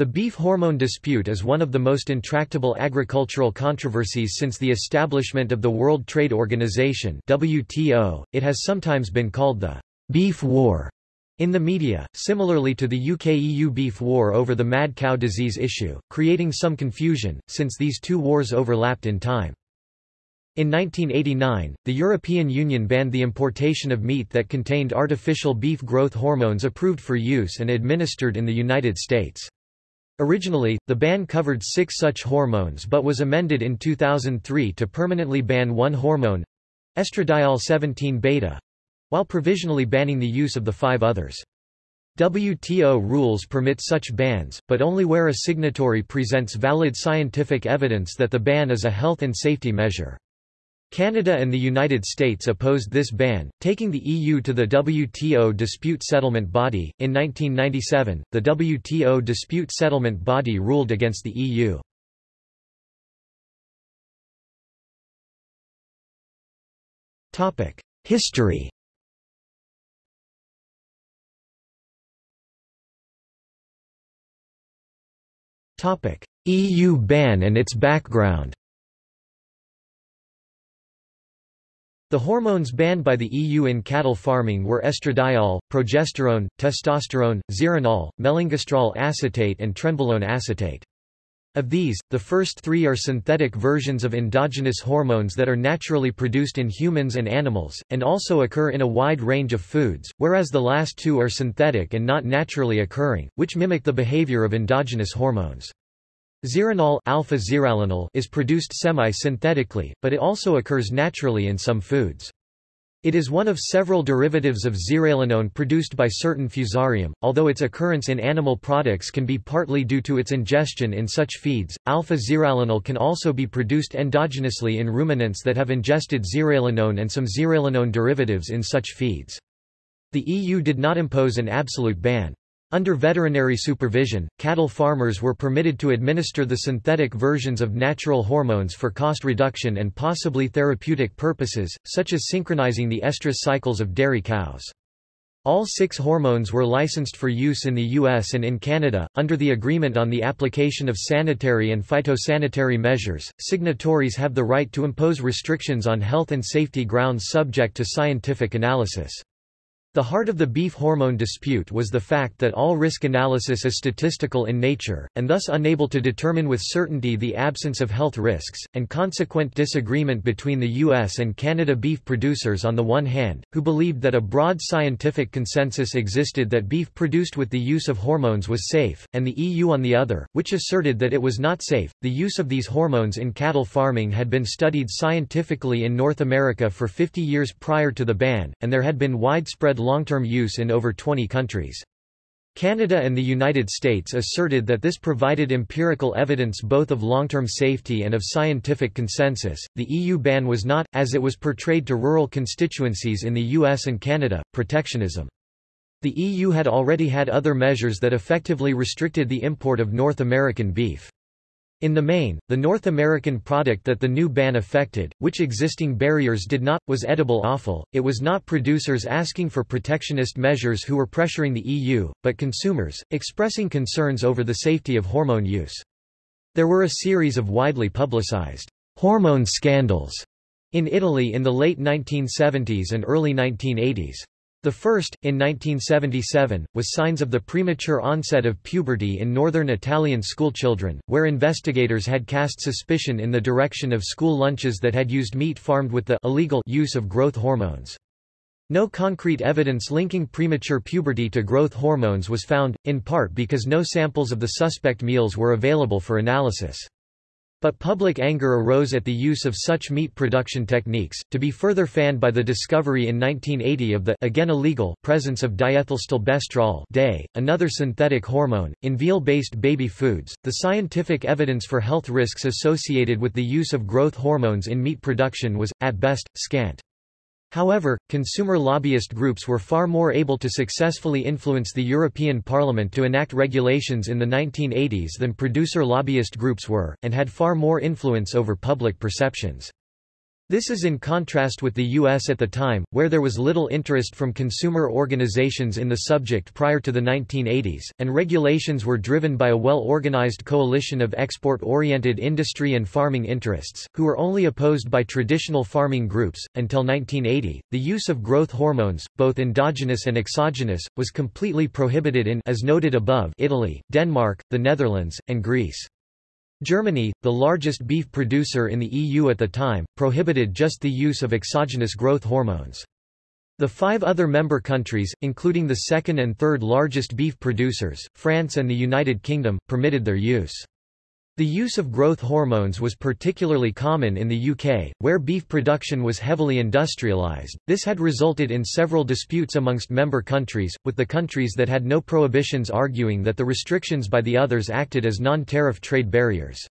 The beef hormone dispute is one of the most intractable agricultural controversies since the establishment of the World Trade Organization WTO. It has sometimes been called the beef war in the media, similarly to the UK-EU beef war over the mad cow disease issue, creating some confusion, since these two wars overlapped in time. In 1989, the European Union banned the importation of meat that contained artificial beef growth hormones approved for use and administered in the United States. Originally, the ban covered six such hormones but was amended in 2003 to permanently ban one hormone—estradiol 17-beta—while provisionally banning the use of the five others. WTO rules permit such bans, but only where a signatory presents valid scientific evidence that the ban is a health and safety measure. Canada and the United States opposed this ban, taking the EU to the WTO Dispute Settlement Body. In 1997, the WTO Dispute Settlement Body ruled against the EU. Topic: History. Topic: EU ban and its background. The hormones banned by the EU in cattle farming were estradiol, progesterone, testosterone, zeranol, melengestrol acetate and trenbolone acetate. Of these, the first three are synthetic versions of endogenous hormones that are naturally produced in humans and animals, and also occur in a wide range of foods, whereas the last two are synthetic and not naturally occurring, which mimic the behavior of endogenous hormones. Zeranol alpha is produced semi-synthetically, but it also occurs naturally in some foods. It is one of several derivatives of zearalenone produced by certain fusarium, although its occurrence in animal products can be partly due to its ingestion in such feeds. Alpha zearalenol can also be produced endogenously in ruminants that have ingested zearalenone and some zearalenone derivatives in such feeds. The EU did not impose an absolute ban. Under veterinary supervision, cattle farmers were permitted to administer the synthetic versions of natural hormones for cost reduction and possibly therapeutic purposes, such as synchronizing the estrus cycles of dairy cows. All six hormones were licensed for use in the US and in Canada. Under the Agreement on the Application of Sanitary and Phytosanitary Measures, signatories have the right to impose restrictions on health and safety grounds subject to scientific analysis. The heart of the beef hormone dispute was the fact that all risk analysis is statistical in nature, and thus unable to determine with certainty the absence of health risks, and consequent disagreement between the U.S. and Canada beef producers on the one hand, who believed that a broad scientific consensus existed that beef produced with the use of hormones was safe, and the EU on the other, which asserted that it was not safe. The use of these hormones in cattle farming had been studied scientifically in North America for 50 years prior to the ban, and there had been widespread long-term use in over 20 countries. Canada and the United States asserted that this provided empirical evidence both of long-term safety and of scientific consensus. The EU ban was not, as it was portrayed to rural constituencies in the US and Canada, protectionism. The EU had already had other measures that effectively restricted the import of North American beef. In the main, the North American product that the new ban affected, which existing barriers did not, was edible offal. It was not producers asking for protectionist measures who were pressuring the EU, but consumers, expressing concerns over the safety of hormone use. There were a series of widely publicized hormone scandals in Italy in the late 1970s and early 1980s. The first, in 1977, was signs of the premature onset of puberty in northern Italian schoolchildren, where investigators had cast suspicion in the direction of school lunches that had used meat farmed with the illegal use of growth hormones. No concrete evidence linking premature puberty to growth hormones was found, in part because no samples of the suspect meals were available for analysis. But public anger arose at the use of such meat production techniques, to be further fanned by the discovery in 1980 of the again illegal presence of diethylstilbestrol DES, another synthetic hormone, in veal-based baby foods. The scientific evidence for health risks associated with the use of growth hormones in meat production was, at best, scant. However, consumer lobbyist groups were far more able to successfully influence the European Parliament to enact regulations in the 1980s than producer lobbyist groups were, and had far more influence over public perceptions. This is in contrast with the U.S. at the time, where there was little interest from consumer organizations in the subject prior to the 1980s, and regulations were driven by a well-organized coalition of export-oriented industry and farming interests, who were only opposed by traditional farming groups. Until 1980, the use of growth hormones, both endogenous and exogenous, was completely prohibited in as noted above Italy, Denmark, the Netherlands, and Greece. Germany, the largest beef producer in the EU at the time, prohibited just the use of exogenous growth hormones. The five other member countries, including the second and third largest beef producers, France and the United Kingdom, permitted their use. The use of growth hormones was particularly common in the UK, where beef production was heavily industrialised. This had resulted in several disputes amongst member countries, with the countries that had no prohibitions arguing that the restrictions by the others acted as non-tariff trade barriers.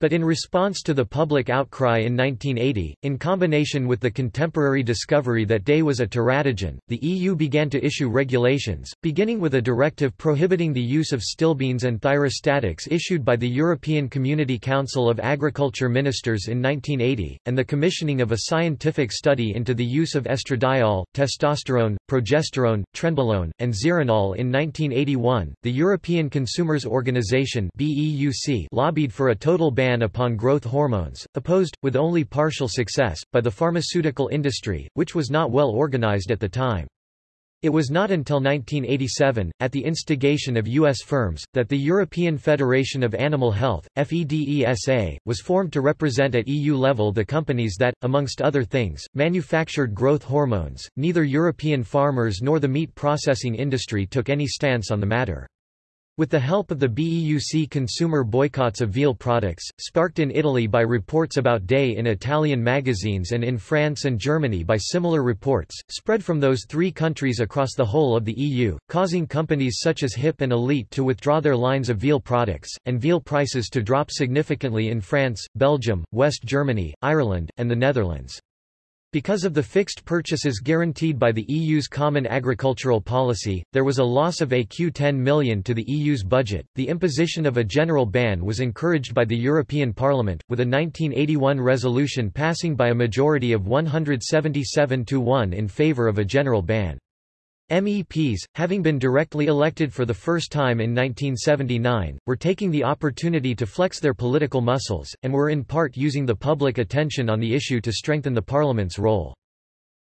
But in response to the public outcry in 1980, in combination with the contemporary discovery that DES was a teratogen, the EU began to issue regulations, beginning with a directive prohibiting the use of stilbenes and thyrostatics issued by the European Community Council of Agriculture Ministers in 1980, and the commissioning of a scientific study into the use of estradiol, testosterone, progesterone, trenbolone, and zeranol in 1981. The European Consumers Organization (BEUC) lobbied for a total ban ban upon growth hormones, opposed, with only partial success, by the pharmaceutical industry, which was not well organized at the time. It was not until 1987, at the instigation of U.S. firms, that the European Federation of Animal Health, FEDESA, was formed to represent at EU level the companies that, amongst other things, manufactured growth hormones. Neither European farmers nor the meat processing industry took any stance on the matter. With the help of the BEUC consumer boycotts of veal products, sparked in Italy by reports about DES in Italian magazines and in France and Germany by similar reports, spread from those three countries across the whole of the EU, causing companies such as Hipp and Alete to withdraw their lines of veal products, and veal prices to drop significantly in France, Belgium, West Germany, Ireland, and the Netherlands. Because of the fixed purchases guaranteed by the EU's Common Agricultural Policy, there was a loss of ECU 10 million to the EU's budget. The imposition of a general ban was encouraged by the European Parliament, with a 1981 resolution passing by a majority of 177 to 1 in favour of a general ban. MEPs, having been directly elected for the first time in 1979, were taking the opportunity to flex their political muscles, and were in part using the public attention on the issue to strengthen the parliament's role.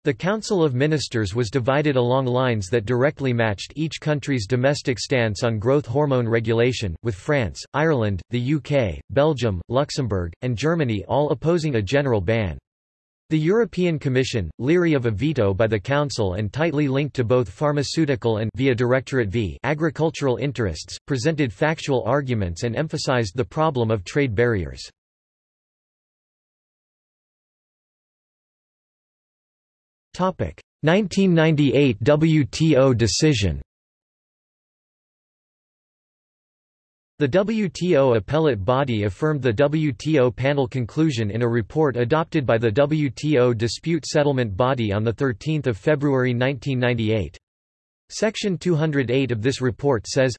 The Council of Ministers was divided along lines that directly matched each country's domestic stance on growth hormone regulation, with France, Ireland, the UK, Belgium, Luxembourg, and Germany all opposing a general ban. The European Commission, leery of a veto by the Council and tightly linked to both pharmaceutical and via Directorate v agricultural interests, presented factual arguments and emphasized the problem of trade barriers. Topic: 1998 WTO decision. The WTO appellate body affirmed the WTO panel conclusion in a report adopted by the WTO dispute settlement body on 13 February 1998. Section 208 of this report says,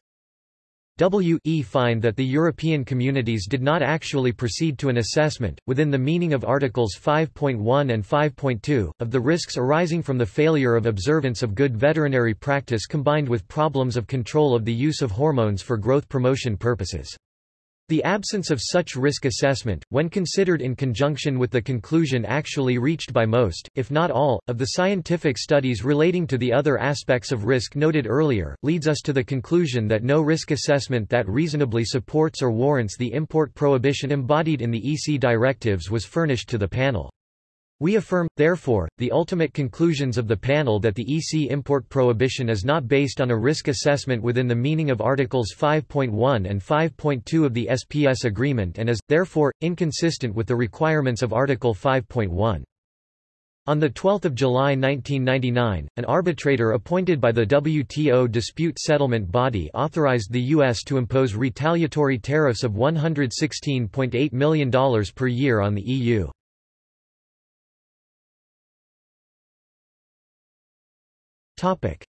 W.E. find that the European communities did not actually proceed to an assessment, within the meaning of Articles 5.1 and 5.2, of the risks arising from the failure of observance of good veterinary practice combined with problems of control of the use of hormones for growth promotion purposes. The absence of such risk assessment, when considered in conjunction with the conclusion actually reached by most, if not all, of the scientific studies relating to the other aspects of risk noted earlier, leads us to the conclusion that no risk assessment that reasonably supports or warrants the import prohibition embodied in the EC directives was furnished to the panel. We affirm, therefore, the ultimate conclusions of the panel that the EC import prohibition is not based on a risk assessment within the meaning of Articles 5.1 and 5.2 of the SPS agreement and is, therefore, inconsistent with the requirements of Article 5.1. On 12 July 1999, an arbitrator appointed by the WTO dispute settlement body authorized the U.S. to impose retaliatory tariffs of $116.8 million per year on the EU.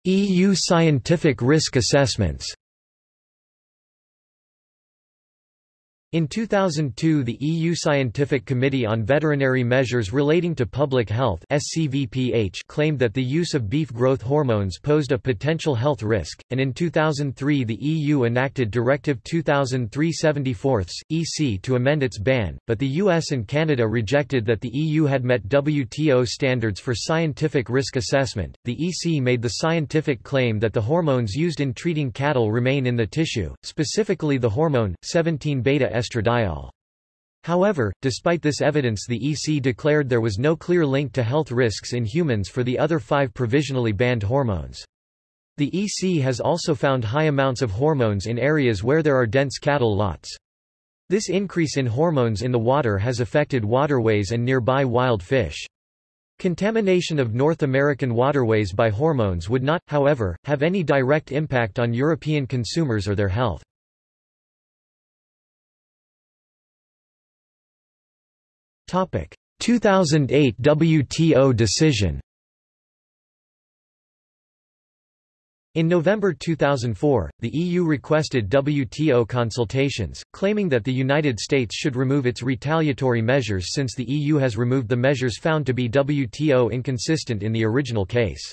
EU scientific risk assessments In 2002 the EU Scientific Committee on Veterinary Measures Relating to Public Health claimed that the use of beef growth hormones posed a potential health risk, and in 2003 the EU enacted Directive 2003/74 EC to amend its ban, but the US and Canada rejected that the EU had met WTO standards for scientific risk assessment. The EC made the scientific claim that the hormones used in treating cattle remain in the tissue, specifically the hormone 17 beta estradiol. However, despite this evidence the EC declared there was no clear link to health risks in humans for the other five provisionally banned hormones. The EC has also found high amounts of hormones in areas where there are dense cattle lots. This increase in hormones in the water has affected waterways and nearby wild fish. Contamination of North American waterways by hormones would not, however, have any direct impact on European consumers or their health. 2008 WTO decision In November 2004, the EU requested WTO consultations, claiming that the United States should remove its retaliatory measures since the EU has removed the measures found to be WTO inconsistent in the original case.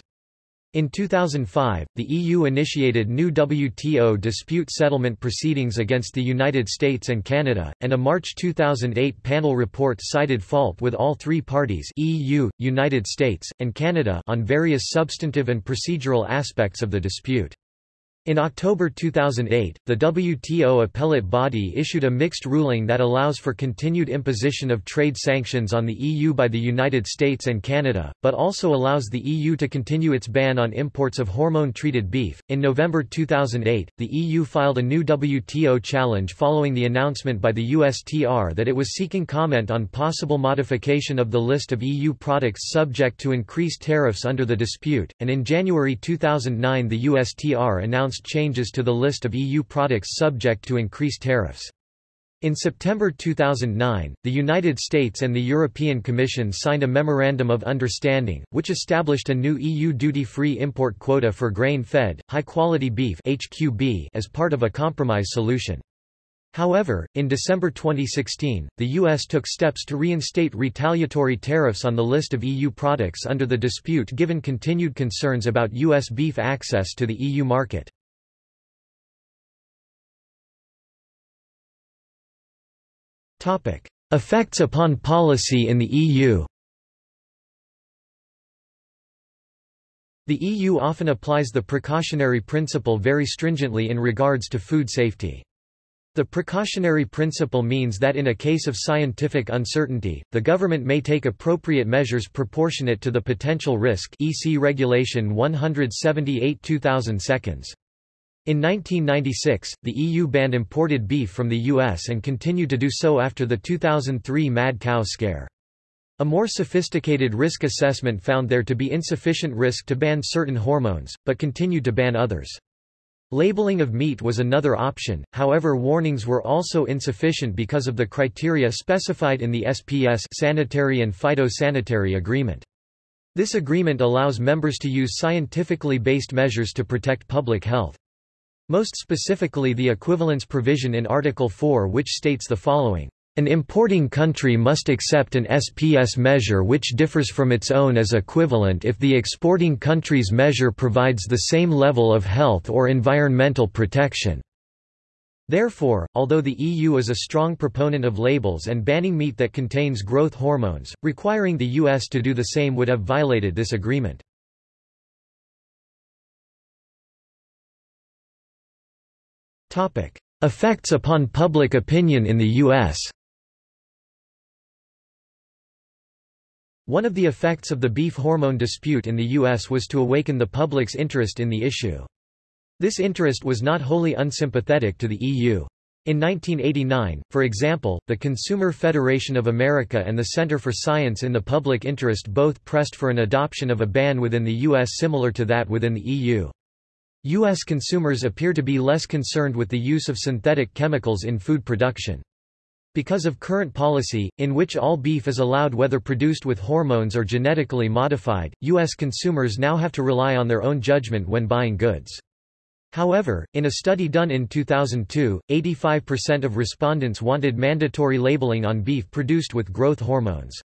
In 2005, the EU initiated new WTO dispute settlement proceedings against the United States and Canada, and a March 2008 panel report cited fault with all three parties EU, United States, and Canada on various substantive and procedural aspects of the dispute. In October 2008, the WTO appellate body issued a mixed ruling that allows for continued imposition of trade sanctions on the EU by the United States and Canada, but also allows the EU to continue its ban on imports of hormone treated beef. In November 2008, the EU filed a new WTO challenge following the announcement by the USTR that it was seeking comment on possible modification of the list of EU products subject to increased tariffs under the dispute, and in January 2009 the USTR announced announced changes to the list of EU products subject to increased tariffs. In September 2009, the United States and the European Commission signed a Memorandum of Understanding, which established a new EU duty-free import quota for grain-fed, high-quality beef HQB as part of a compromise solution. However, in December 2016, the U.S. took steps to reinstate retaliatory tariffs on the list of EU products under the dispute given continued concerns about U.S. beef access to the EU market. Effects upon policy in the EU The EU often applies the precautionary principle very stringently in regards to food safety. The precautionary principle means that in a case of scientific uncertainty, the government may take appropriate measures proportionate to the potential risk EC Regulation 178 seconds. In 1996, the EU banned imported beef from the US and continued to do so after the 2003 mad cow scare. A more sophisticated risk assessment found there to be insufficient risk to ban certain hormones, but continued to ban others. Labeling of meat was another option, however warnings were also insufficient because of the criteria specified in the SPS Sanitary and Phytosanitary Agreement. This agreement allows members to use scientifically based measures to protect public health. Most specifically the equivalence provision in Article 4 which states the following. An importing country must accept an SPS measure which differs from its own as equivalent if the exporting country's measure provides the same level of health or environmental protection. Therefore, although the EU is a strong proponent of labels and banning meat that contains growth hormones, requiring the US to do the same would have violated this agreement. Effects upon public opinion in the U.S. One of the effects of the beef hormone dispute in the U.S. was to awaken the public's interest in the issue. This interest was not wholly unsympathetic to the EU. In 1989, for example, the Consumer Federation of America and the Center for Science in the Public Interest both pressed for an adoption of a ban within the U.S. similar to that within the EU. U.S. consumers appear to be less concerned with the use of synthetic chemicals in food production. Because of current policy, in which all beef is allowed whether produced with hormones or genetically modified, U.S. consumers now have to rely on their own judgment when buying goods. However, in a study done in 2002, 85% of respondents wanted mandatory labeling on beef produced with growth hormones.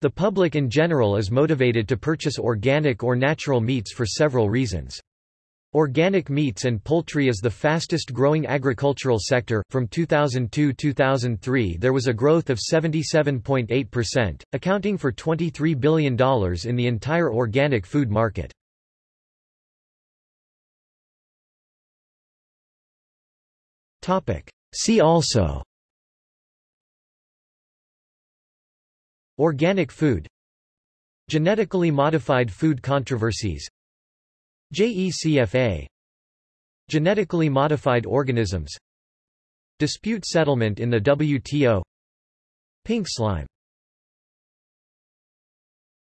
The public in general is motivated to purchase organic or natural meats for several reasons. Organic meats and poultry is the fastest growing agricultural sector. From 2002-2003 there was a growth of 77.8%, accounting for $23 billion in the entire organic food market. Topic: See also Organic food Genetically modified food controversies JECFA Genetically modified organisms. Dispute settlement in the WTO Pink slime